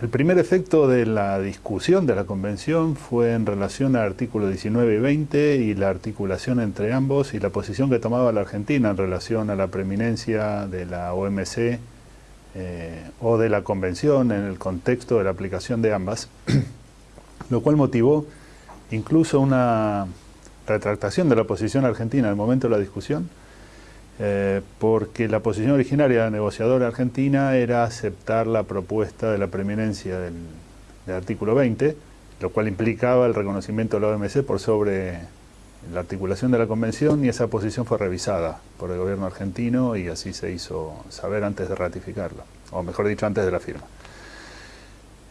El primer efecto de la discusión de la convención fue en relación al artículo 19 y 20 y la articulación entre ambos y la posición que tomaba la Argentina en relación a la preeminencia de la OMC eh, o de la convención en el contexto de la aplicación de ambas, lo cual motivó incluso una retractación de la posición argentina en el momento de la discusión, eh, porque la posición originaria de la negociadora argentina era aceptar la propuesta de la preeminencia del, artículo 20, lo cual implicaba el reconocimiento de la OMC por sobre la articulación de la convención y esa posición fue revisada por el gobierno argentino y así se hizo saber antes de ratificarlo, o mejor dicho, antes de la firma.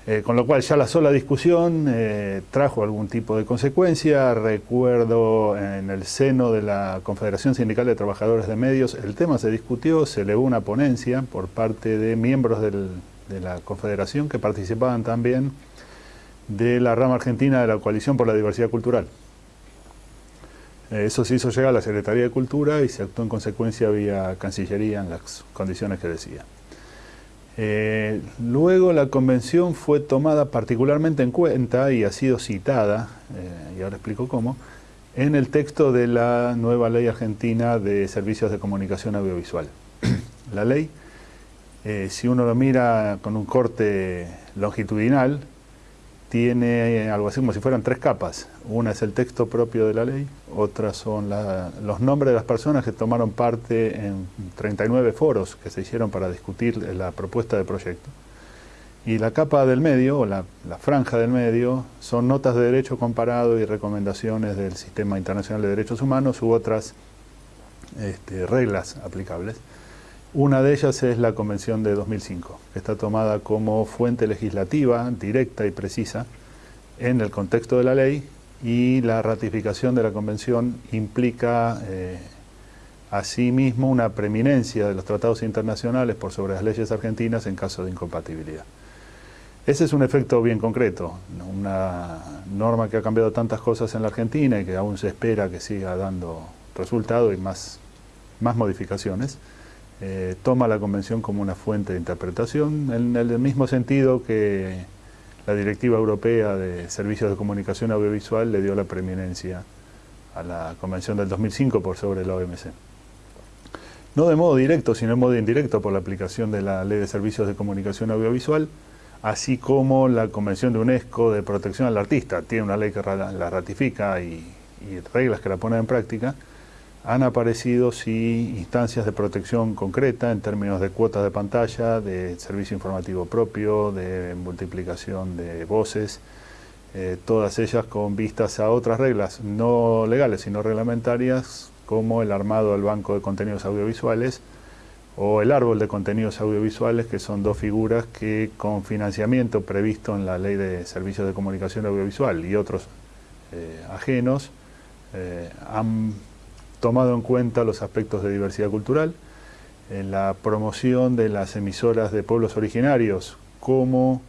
Eh, con lo cual ya la sola discusión eh, trajo algún tipo de consecuencia. Recuerdo en el seno de la Confederación Sindical de Trabajadores de Medios, el tema se discutió, se elevó una ponencia por parte de miembros de la Confederación que participaban también de la rama argentina de la Coalición por la Diversidad Cultural. Eh, eso se hizo llegar a la Secretaría de Cultura y se actuó en consecuencia vía Cancillería en las condiciones que decía. Eh, luego la convención fue tomada particularmente en cuenta y ha sido citada, eh, y ahora explico cómo, en el texto de la nueva ley argentina de servicios de comunicación audiovisual. la ley, eh, si uno lo mira con un corte longitudinal, tiene algo así como si fueran tres capas. Una es el texto propio de la ley, otras son los nombres de las personas que tomaron parte en 39 foros que se hicieron para discutir la propuesta de proyecto. Y la capa del medio, o la, franja del medio, son notas de derecho comparado y recomendaciones del Sistema Internacional de Derechos Humanos u otras este, reglas aplicables. Una de ellas es la Convención de 2005, que está tomada como fuente legislativa directa y precisa en el contexto de la ley y la ratificación de la Convención implica eh, asimismo una preeminencia de los tratados internacionales por sobre las leyes argentinas en caso de incompatibilidad. Ese es un efecto bien concreto, una norma que ha cambiado tantas cosas en la Argentina y que aún se espera que siga dando resultado y más, más modificaciones. Eh, toma la convención como una fuente de interpretación, en el mismo sentido que la Directiva Europea de Servicios de Comunicación Audiovisual le dio la preeminencia a la Convención del 2005 por sobre la OMC. No de modo directo, sino de modo indirecto por la aplicación de la Ley de Servicios de Comunicación Audiovisual, así como la Convención de UNESCO de Protección al Artista, tiene una ley que la ratifica y, y reglas que la ponen en práctica, han aparecido sí instancias de protección concreta en términos de cuotas de pantalla, de servicio informativo propio, de multiplicación de voces, eh, todas ellas con vistas a otras reglas, no legales sino reglamentarias, como el armado del banco de contenidos audiovisuales o el árbol de contenidos audiovisuales, que son dos figuras que con financiamiento previsto en la Ley de Servicios de Comunicación Audiovisual y otros eh, ajenos, eh, han tomado en cuenta los aspectos de diversidad cultural, en la promoción de las emisoras de pueblos originarios como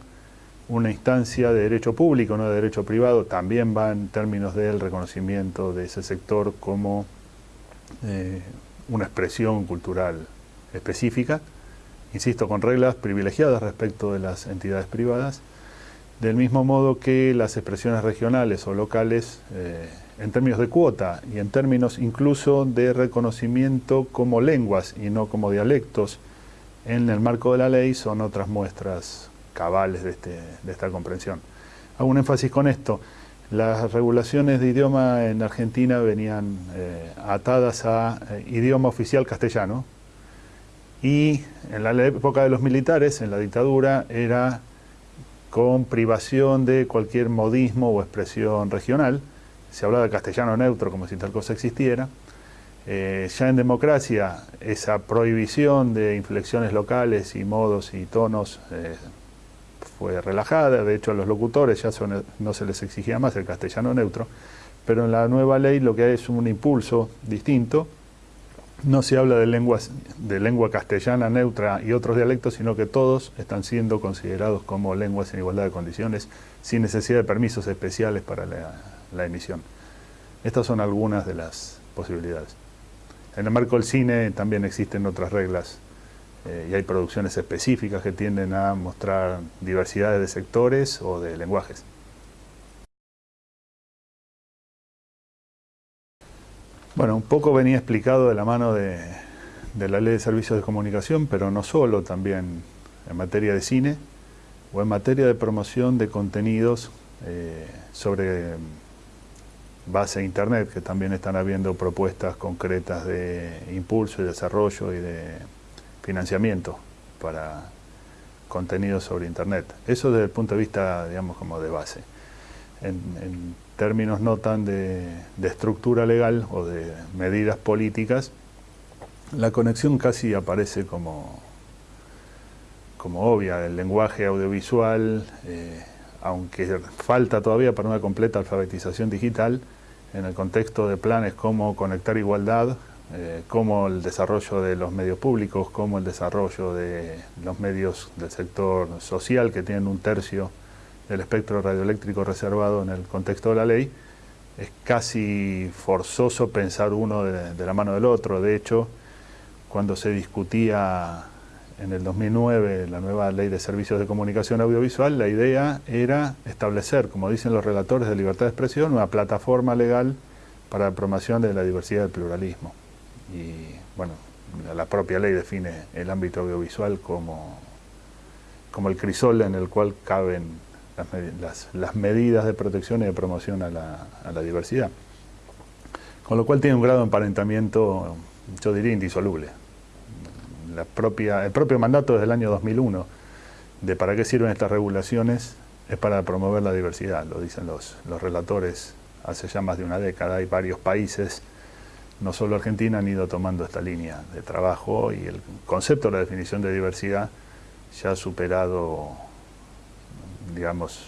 una instancia de derecho público, no de derecho privado, también va en términos del reconocimiento de ese sector como eh, una expresión cultural específica, insisto, con reglas privilegiadas respecto de las entidades privadas, del mismo modo que las expresiones regionales o locales eh, en términos de cuota y en términos incluso de reconocimiento como lenguas y no como dialectos en el marco de la ley son otras muestras cabales de, este, esta comprensión. Hago un énfasis con esto. Las regulaciones de idioma en Argentina venían eh, atadas a eh, idioma oficial castellano y en la época de los militares, en la dictadura, era con privación de cualquier modismo o expresión regional, se hablaba de castellano neutro como si tal cosa existiera. Eh, ya en democracia, esa prohibición de inflexiones locales y modos y tonos eh, fue relajada, de hecho a los locutores ya no se les exigía más el castellano neutro, pero en la nueva ley lo que hay es un impulso distinto, no se habla de, lenguas, de lengua castellana neutra y otros dialectos, sino que todos están siendo considerados como lenguas en igualdad de condiciones, sin necesidad de permisos especiales para la, la emisión. Estas son algunas de las posibilidades. En el marco del cine también existen otras reglas eh, y hay producciones específicas que tienden a mostrar diversidades de sectores o de lenguajes. Bueno, un poco venía explicado de la mano de, la Ley de Servicios de Comunicación, pero no solo, también en materia de cine o en materia de promoción de contenidos eh, sobre base de Internet, que también están habiendo propuestas concretas de impulso y desarrollo y de financiamiento para contenidos sobre Internet. Eso desde el punto de vista, digamos, como de base. En, términos no tan de, estructura legal o de medidas políticas, la conexión casi aparece como, como obvia. El lenguaje audiovisual, eh, aunque falta todavía para una completa alfabetización digital, en el contexto de planes como Conectar Igualdad, eh, como el desarrollo de los medios públicos, como el desarrollo de los medios del sector social que tienen un tercio del espectro radioeléctrico reservado en el contexto de la ley, es casi forzoso pensar uno de la mano del otro. De hecho, cuando se discutía en el 2009 la nueva ley de servicios de comunicación audiovisual, la idea era establecer, como dicen los relatores de libertad de expresión, una plataforma legal para la promoción de la diversidad del pluralismo. Y bueno, la propia ley define el ámbito audiovisual como, como el crisol en el cual caben las, medidas de protección y de promoción a la, a la diversidad. Con lo cual tiene un grado de emparentamiento, yo diría, indisoluble el propio mandato desde el año 2001 de para qué sirven estas regulaciones es para promover la diversidad, lo dicen los, los relatores hace ya más de una década. Hay varios países, no solo Argentina, han ido tomando esta línea de trabajo y el concepto de la definición de diversidad ya ha superado, digamos,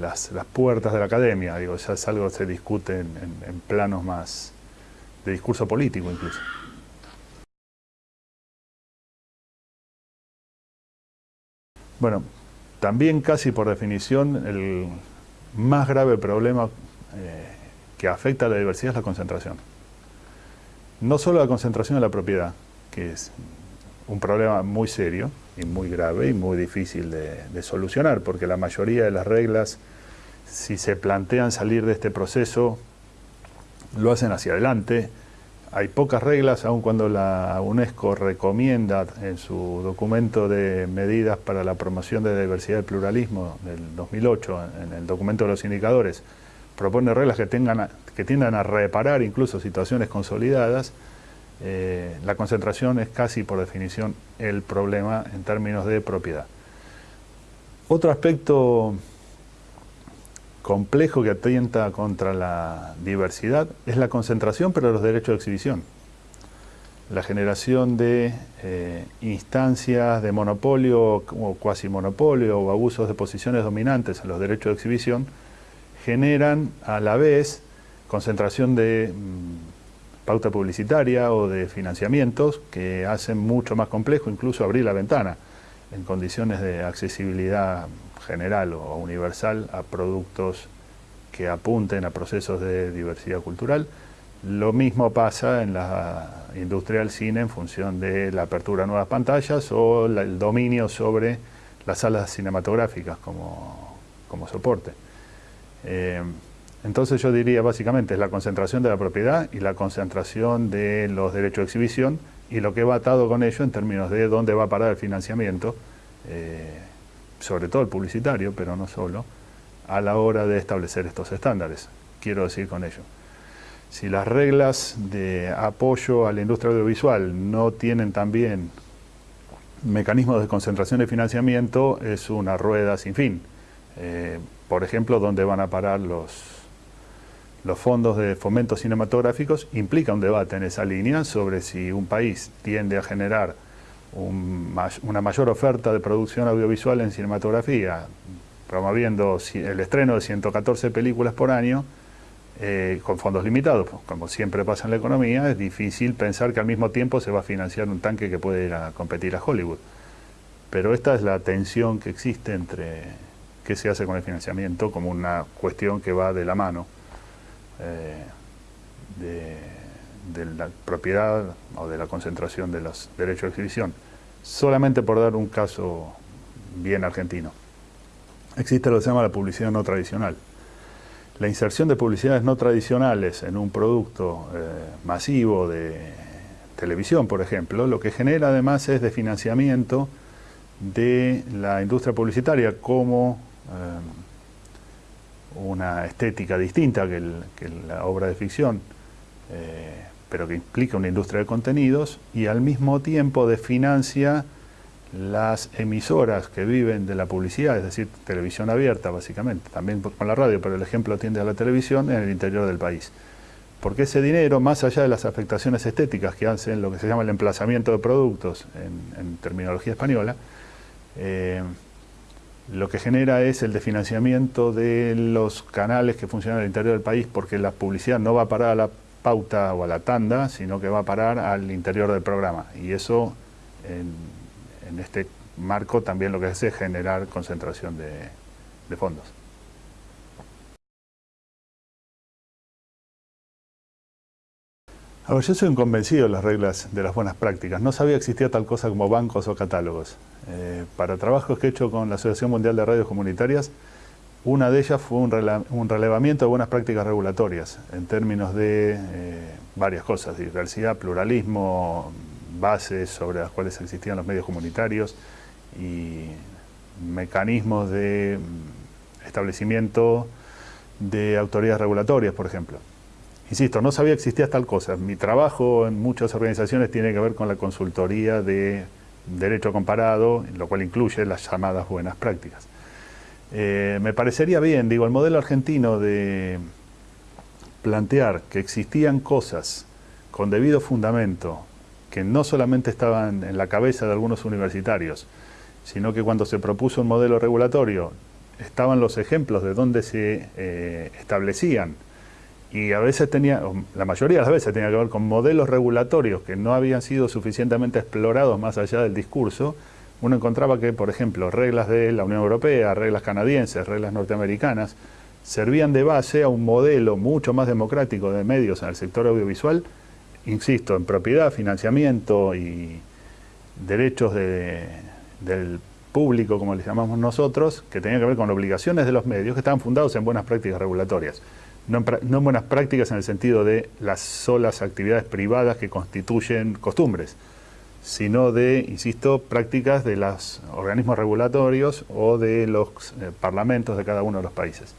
las, las puertas de la academia, digo, ya es algo que se discute en planos más de discurso político incluso. Bueno, también casi por definición el más grave problema eh, que afecta a la diversidad es la concentración. No solo la concentración de la propiedad, que es un problema muy serio y muy grave y muy difícil de, de solucionar, porque la mayoría de las reglas, si se plantean salir de este proceso, lo hacen hacia adelante, hay pocas reglas, aun cuando la UNESCO recomienda en su documento de medidas para la promoción de diversidad y pluralismo del 2008, en el documento de los indicadores, propone reglas que, tengan, que tiendan a reparar incluso situaciones consolidadas, eh, la concentración es casi por definición el problema en términos de propiedad. Otro aspecto complejo que atenta contra la diversidad es la concentración, pero los derechos de exhibición. La generación de eh, instancias de monopolio o cuasi monopolio o abusos de posiciones dominantes en los derechos de exhibición generan a la vez concentración de mm, pauta publicitaria o de financiamientos que hacen mucho más complejo incluso abrir la ventana en condiciones de accesibilidad general o universal a productos que apunten a procesos de diversidad cultural. Lo mismo pasa en la industria del cine en función de la apertura a nuevas pantallas o el dominio sobre las salas cinematográficas como, como soporte. Eh, entonces yo diría básicamente es la concentración de la propiedad y la concentración de los derechos de exhibición y lo que va atado con ello en términos de dónde va a parar el financiamiento, eh, sobre todo el publicitario, pero no solo, a la hora de establecer estos estándares. Quiero decir con ello, si las reglas de apoyo a la industria audiovisual no tienen también mecanismos de concentración de financiamiento, es una rueda sin fin. Eh, por ejemplo, donde van a parar los, los fondos de fomento cinematográficos, implica un debate en esa línea sobre si un país tiende a generar una mayor oferta de producción audiovisual en cinematografía, promoviendo el estreno de 114 películas por año, eh, con fondos limitados. Como siempre pasa en la economía, es difícil pensar que al mismo tiempo se va a financiar un tanque que puede ir a competir a Hollywood. Pero esta es la tensión que existe entre qué se hace con el financiamiento como una cuestión que va de la mano eh, de de la propiedad o de la concentración de los derechos de exhibición solamente por dar un caso bien argentino. Existe lo que se llama la publicidad no tradicional. La inserción de publicidades no tradicionales en un producto eh, masivo de televisión, por ejemplo, lo que genera además es de financiamiento de la industria publicitaria como eh, una estética distinta que, la obra de ficción, eh, pero que implica una industria de contenidos y al mismo tiempo de financia las emisoras que viven de la publicidad, es decir, televisión abierta básicamente, también con la radio, pero el ejemplo tiende a la televisión en el interior del país. Porque ese dinero, más allá de las afectaciones estéticas que hacen lo que se llama el emplazamiento de productos en, terminología española, eh, lo que genera es el desfinanciamiento de los canales que funcionan el interior del país porque la publicidad no va a parar a la pauta o a la tanda, sino que va a parar al interior del programa. Y eso en, este marco también lo que hace es generar concentración de, fondos. A yo soy un convencido de las reglas de las buenas prácticas. No sabía que existía tal cosa como bancos o catálogos. Eh, para trabajos que he hecho con la Asociación Mundial de Radios Comunitarias, una de ellas fue un, relevamiento de buenas prácticas regulatorias en términos de eh, varias cosas, diversidad, pluralismo, bases sobre las cuales existían los medios comunitarios y mecanismos de mm, establecimiento de autoridades regulatorias, por ejemplo. Insisto, no sabía que existía tal cosa. Mi trabajo en muchas organizaciones tiene que ver con la consultoría de derecho comparado, lo cual incluye las llamadas buenas prácticas. Eh, me parecería bien, digo, el modelo argentino de plantear que existían cosas con debido fundamento que no solamente estaban en la cabeza de algunos universitarios, sino que cuando se propuso un modelo regulatorio estaban los ejemplos de dónde se eh, establecían. Y a veces tenía, la mayoría de las veces tenía que ver con modelos regulatorios que no habían sido suficientemente explorados más allá del discurso, uno encontraba que, por ejemplo, reglas de la Unión Europea, reglas canadienses, reglas norteamericanas, servían de base a un modelo mucho más democrático de medios en el sector audiovisual insisto, en propiedad, financiamiento y derechos del público, como les llamamos nosotros, que tenían que ver con obligaciones de los medios que estaban fundados en buenas prácticas regulatorias. No en, buenas prácticas en el sentido de las solas actividades privadas que constituyen costumbres, sino de, insisto, prácticas de los organismos regulatorios o de los eh, parlamentos de cada uno de los países.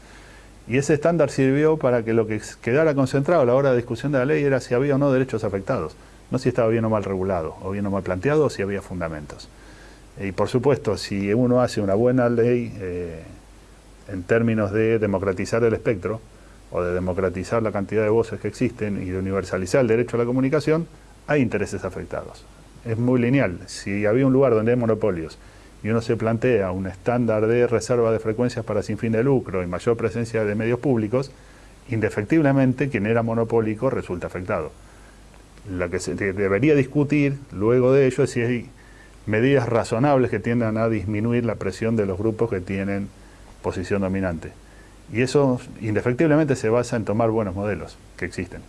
Y ese estándar sirvió para que lo que quedara concentrado a la hora de discusión de la ley era si había o no derechos afectados, no si estaba bien o mal regulado, o bien o mal planteado, o si había fundamentos. Y por supuesto, si uno hace una buena ley eh, en términos de democratizar el espectro, o de democratizar la cantidad de voces que existen y de universalizar el derecho a la comunicación, hay intereses afectados. Es muy lineal. Si había un lugar donde hay monopolios y uno se plantea un estándar de reserva de frecuencias para sin fin de lucro y mayor presencia de medios públicos, indefectiblemente quien era monopólico resulta afectado. Lo que se debería discutir luego de ello es si hay medidas razonables que tiendan a disminuir la presión de los grupos que tienen posición dominante. Y eso indefectiblemente se basa en tomar buenos modelos que existen.